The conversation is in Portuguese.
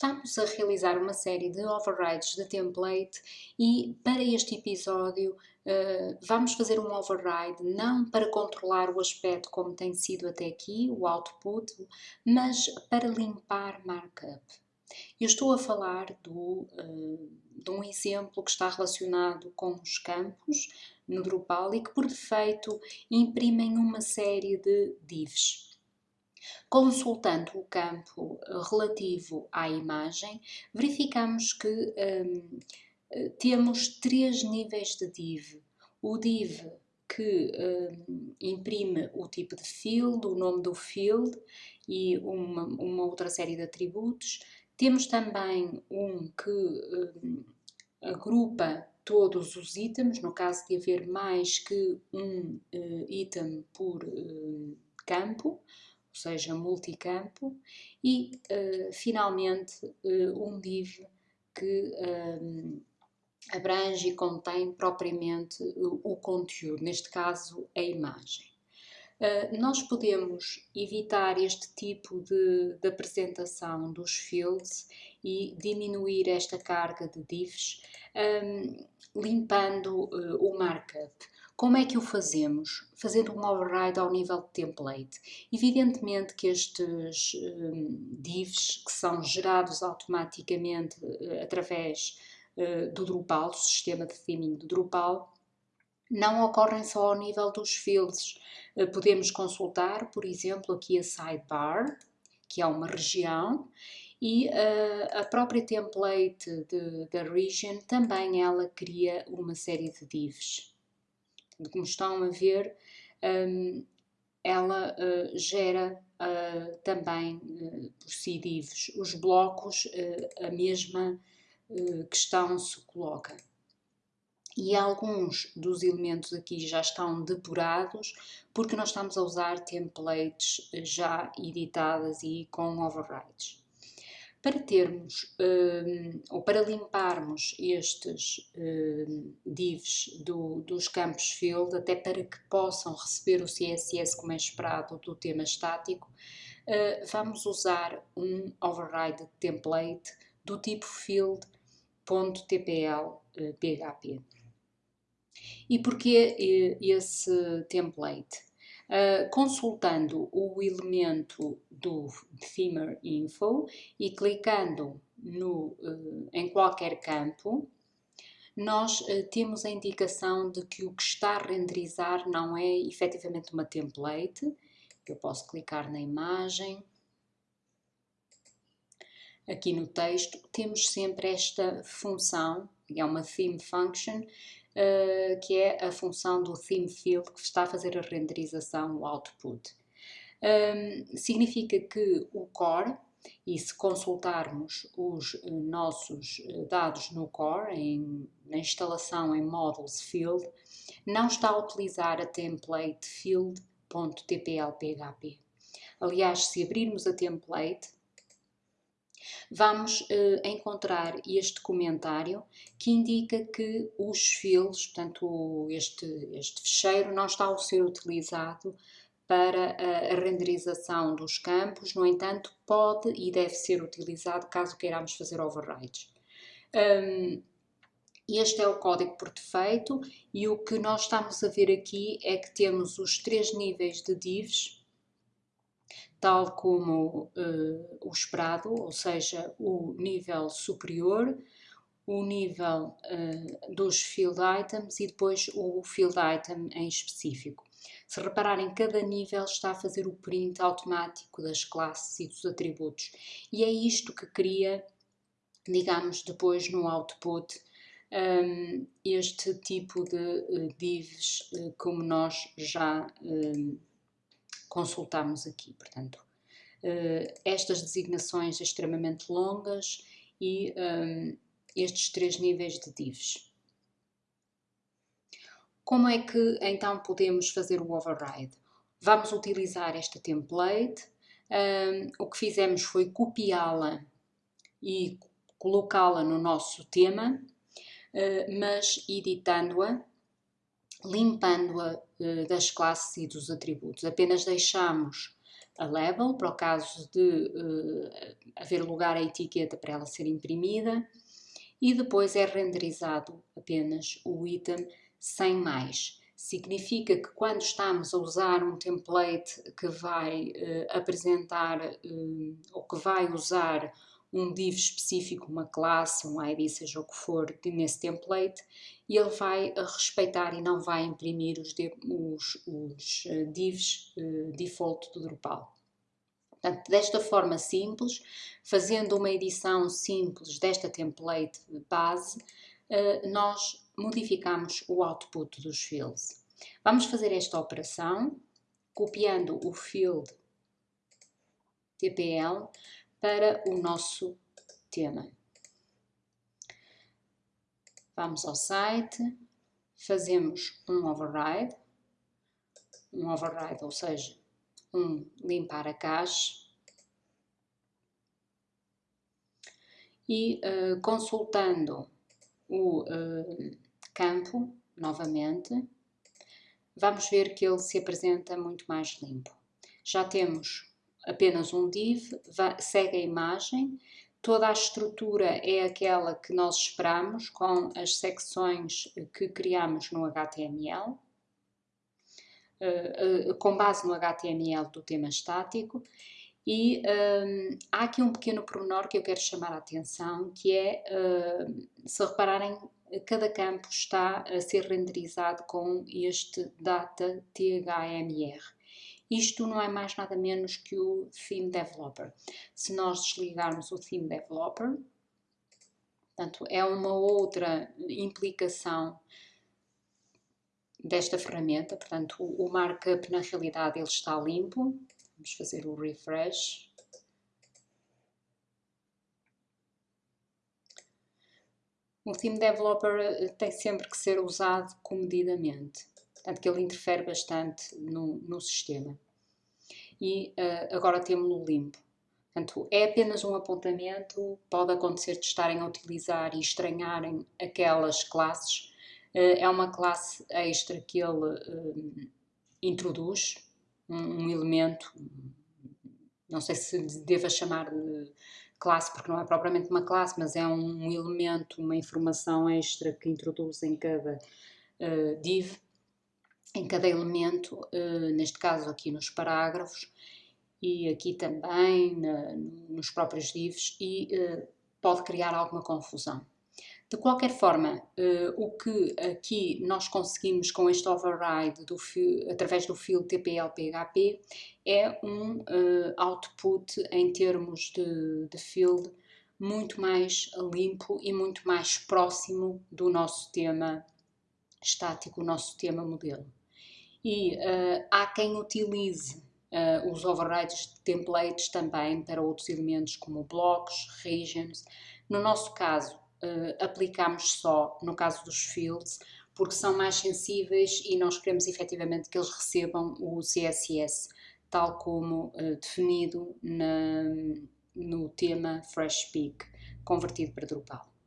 Estamos a realizar uma série de overrides de template e para este episódio uh, vamos fazer um override não para controlar o aspecto como tem sido até aqui, o output, mas para limpar markup. Eu estou a falar do, uh, de um exemplo que está relacionado com os campos no Drupal e que por defeito imprimem uma série de divs. Consultando o campo eh, relativo à imagem, verificamos que um, eh, temos três níveis de div. O div que um, imprime o tipo de field, o nome do field e uma, uma outra série de atributos. Temos também um que um, agrupa todos os itens, no caso de haver mais que um uh, item por uh, campo seja multicampo, e uh, finalmente uh, um div que eh, abrange e contém propriamente o, conteúdo, neste caso a imagem. Uh, nós podemos evitar este tipo de, de, apresentação dos fields e diminuir esta carga de divs um, limpando uh, o markup. Como é que o fazemos? Fazendo um override ao nível de template. Evidentemente que estes um, divs que são gerados automaticamente uh, através uh, do Drupal, do sistema de theming do Drupal, não ocorrem só ao nível dos fields. Uh, podemos consultar, por exemplo, aqui a sidebar, que é uma região, e uh, a própria template da region também ela cria uma série de divs como estão a ver, um, ela uh, gera uh, também uh, por si. Os blocos, a mesma questão se coloca. E alguns dos elementos aqui já estão depurados porque nós estamos a usar templates já editadas e com overrides. Para termos um, ou para limparmos estes um, divs do, dos campos field, até para que possam receber o CSS como é esperado do tema estático, uh, vamos usar um override template do tipo field.tpl php. E porquê esse template? Uh, consultando o elemento do Themer Info e clicando no, uh, em qualquer campo, nós uh, temos a indicação de que o que está a renderizar não é efetivamente uma template. Eu posso clicar na imagem. Aqui no texto temos sempre esta função, é uma theme function, uh, que é a função do theme field que está a fazer a renderização, o output. Um, significa que o core, e se consultarmos os uh, nossos eh, dados no core, em, na instalação em models field, não está a utilizar a template field.tplphp. Aliás, se abrirmos a template, vamos uh, encontrar este comentário que indica que os fields, portanto este, este fecheiro não está a ser utilizado para a renderização dos campos, no entanto pode e deve ser utilizado caso queiramos fazer overrides. Um, este é o código por defeito e o que nós estamos a ver aqui é que temos os três níveis de divs tal como uh, o esperado, ou seja, o nível superior, o nível uh, dos field items e depois o field item em específico. Se repararem, cada nível está a fazer o print automático das classes e dos atributos. E é isto que cria, digamos, depois no output, um, este tipo de uh, divs uh, como nós já um, consultamos aqui. Portanto, uh, estas designações extremamente longas e um, estes três níveis de divs. Como é que então podemos fazer o override? Vamos utilizar esta template. Um, o que fizemos foi copiá-la e colocá-la no nosso tema, mas editando-a limpando-a uh, das classes e dos atributos. Apenas deixamos a label, para o caso de uh, haver lugar à etiqueta para ela ser imprimida, e depois é renderizado apenas o item sem mais. Significa que quando estamos a usar um template que vai uh, apresentar ou que vai usar um div específico, uma classe, um ID, seja o que for, nesse template, e ele vai respeitar e não vai imprimir os, os, os eh, divs uh, default do Drupal. Portanto, desta forma simples, fazendo uma edição simples desta template base, uh, nós modificamos o output dos fields. Vamos fazer esta operação copiando o field TPL para o nosso tema. Vamos ao site, fazemos um override, um override, ou seja, um limpar a caixa, e uh, consultando o uh, campo novamente, vamos ver que ele se apresenta muito mais limpo. Já temos apenas um div, segue a imagem, toda a estrutura é aquela que nós esperamos com as secções que criamos no HTML, uh, uh, com base no HTML do tema estático e um, há aqui um pequeno pormenor que eu quero chamar a atenção, que é, se repararem, cada campo está a ser renderizado com este data THMR. Isto não é mais nada menos que o Theme Developer. Se nós desligarmos o Theme Developer, portanto, é uma outra implicação desta ferramenta, portanto, o markup na realidade ele está limpo. Vamos fazer o refresh. O Theme Developer eh, tem sempre que ser usado comedidamente, portanto que ele interfere bastante no, no sistema. E uh, agora temos-lo limpo. Portanto, é apenas um apontamento, pode acontecer de estarem a utilizar e estranharem aquelas classes. Uh, é uma classe extra que ele uh, introduz, um, um, elemento, não sei se deva chamar de classe, porque não é propriamente uma classe, mas é um elemento, uma informação extra que introduz em cada uh, div, em cada elemento, uh, neste caso aqui nos parágrafos e aqui também nos próprios divs e uh, pode criar alguma confusão. De qualquer forma, uh, o que aqui nós conseguimos com este override do fio, através do fio TPL-PHP é um output em termos de, de field muito mais limpo e muito mais próximo do nosso tema estático, o nosso tema modelo. E uh, há quem utilize uh, os overrides de templates também para outros elementos como blocos, regions. No nosso caso, uh, aplicamos só no caso dos fields, porque são mais sensíveis e nós queremos efetivamente que eles recebam o CSS, tal como definido na, no tema FreshPeak, convertido para Drupal.